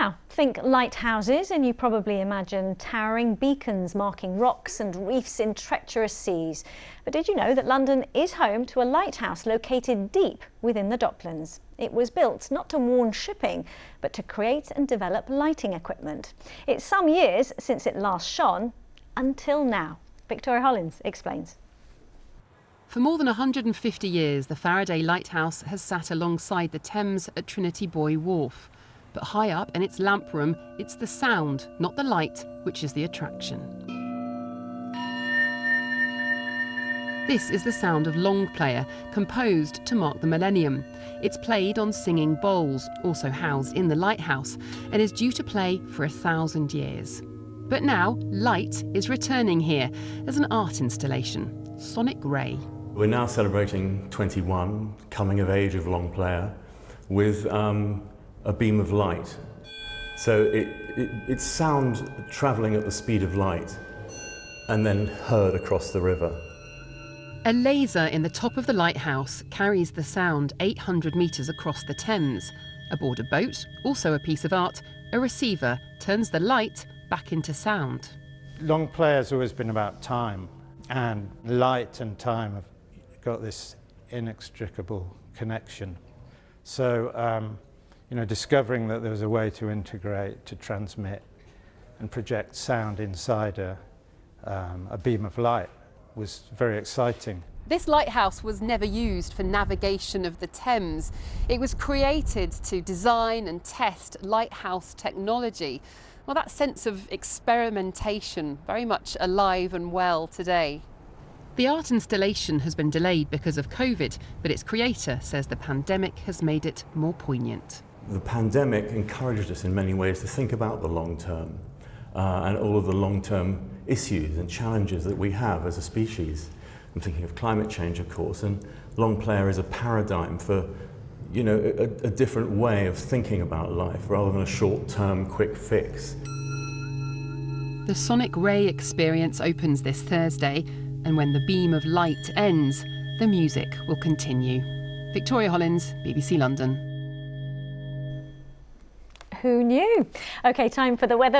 Now, think lighthouses and you probably imagine towering beacons marking rocks and reefs in treacherous seas. But did you know that London is home to a lighthouse located deep within the Docklands? It was built not to warn shipping, but to create and develop lighting equipment. It's some years since it last shone, until now. Victoria Hollins explains. For more than 150 years, the Faraday Lighthouse has sat alongside the Thames at Trinity Buoy Wharf. But high up in its lamp room, it's the sound, not the light, which is the attraction. This is the sound of Long Player, composed to mark the millennium. It's played on singing bowls, also housed in the lighthouse, and is due to play for a thousand years. But now, light is returning here as an art installation, Sonic Ray. We're now celebrating 21, coming of age of Long Player, with um, a beam of light. So it, it, it's sound travelling at the speed of light and then heard across the river. A laser in the top of the lighthouse carries the sound 800 metres across the Thames. Aboard a boat, also a piece of art, a receiver turns the light back into sound. Long play has always been about time, and light and time have got this inextricable connection. So um, you know, discovering that there was a way to integrate, to transmit and project sound inside a, um, a beam of light was very exciting. This lighthouse was never used for navigation of the Thames. It was created to design and test lighthouse technology. Well, that sense of experimentation very much alive and well today. The art installation has been delayed because of COVID, but its creator says the pandemic has made it more poignant the pandemic encouraged us in many ways to think about the long term uh, and all of the long-term issues and challenges that we have as a species. I'm thinking of climate change, of course, and long player is a paradigm for you know, a, a different way of thinking about life rather than a short-term quick fix. The Sonic Ray experience opens this Thursday, and when the beam of light ends, the music will continue. Victoria Hollins, BBC London. Who knew? OK, time for the weather.